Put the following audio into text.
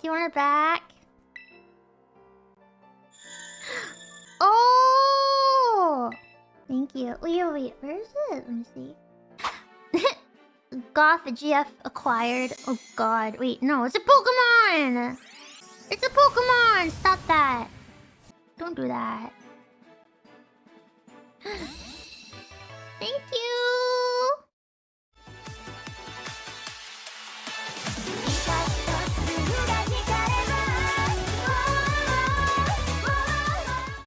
Do you want it back? Oh! Thank you. Oh, wait, wait, where is it? Let me see. Goth GF acquired. Oh god. Wait, no, it's a Pokemon! It's a Pokemon! Stop that. Don't do that. Thank you.